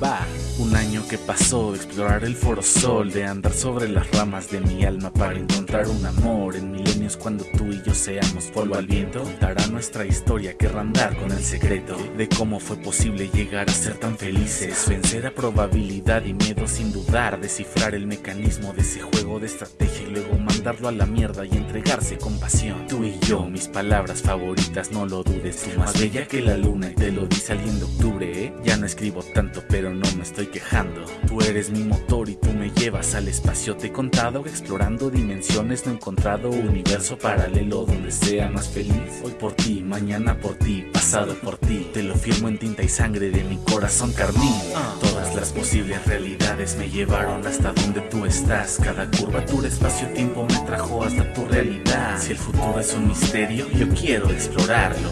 Bye. Un año que pasó de explorar el foro sol, de andar sobre las ramas de mi alma para encontrar un amor. En milenios cuando tú y yo seamos polvo al viento, contará nuestra historia, que andar con el secreto de cómo fue posible llegar a ser tan felices, vencer a probabilidad y miedo sin dudar, descifrar el mecanismo de ese juego de estrategia y luego mandarlo a la mierda y entregarse con pasión. Tú y yo, mis palabras favoritas, no lo dudes, más bella que la luna y te lo dice alguien de octubre, ¿eh? Ya no escribo tanto, pero no me estoy quejando. Tú eres mi motor y tú me llevas al espacio. Te he contado explorando dimensiones, no he encontrado universo paralelo donde sea más feliz. Hoy por ti, mañana por ti, pasado por ti. Te lo firmo en tinta y sangre de mi corazón carmín. Todas las posibles realidades me llevaron hasta donde tú estás. Cada curvatura, espacio-tiempo me trajo hasta tu realidad. Si el futuro es un misterio, yo quiero explorarlo.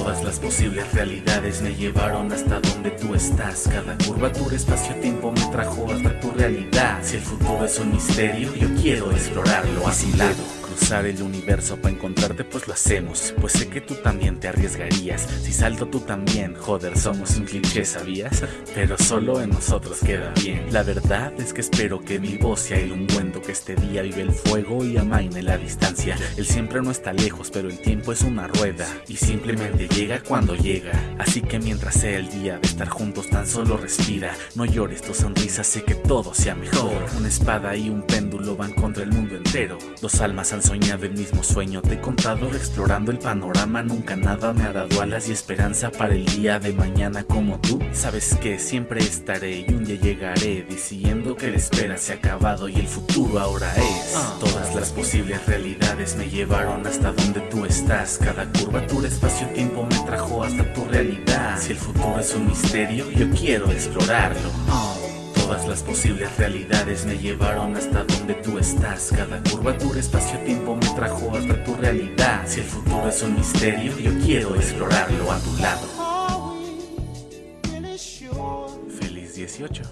Todas las posibles realidades me llevaron hasta donde tú estás. Cada curvatura, espacio-tiempo me trajo hasta tu realidad. Si el futuro es un misterio, yo quiero explorarlo lado cruzar el universo para encontrarte pues lo hacemos. Pues sé que tú también te arriesgarías. Si salto tú también, joder somos un cliché ¿sabías? Pero solo en nosotros queda bien. La verdad es que espero que mi voz sea el ungüento Que este día vive el fuego y amaine la distancia. El siempre no está lejos pero el tiempo es una rueda Y simplemente llega cuando llega. Así que mientras sea el día de estar juntos tan solo respira. No llores, tu sonrisa sé que todo sea mejor. Una espada y un péndulo van contra el mundo entero. Dos almas han soñado el mismo sueño. Te he contado explorando el panorama Nunca nada me ha dado alas y esperanza para el día de mañana como tú. Sabes que siempre estaré y un día llegaré Diciendo que la espera se ha acabado y el futuro ahora es. Todas las posibles realidades me llevaron hasta donde tú estás. Cada curvatura, espacio-tiempo me trajo hasta tu realidad. Si el futuro es un misterio, yo quiero explorarlo Todas las posibles realidades me llevaron hasta donde tú estás. Cada curvatura, espacio-tiempo me trajo hasta tu realidad. Si el futuro es un misterio, yo quiero explorarlo a tu lado. Feliz 18.